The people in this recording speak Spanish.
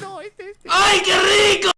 no, este, este. ¡Ay, qué rico!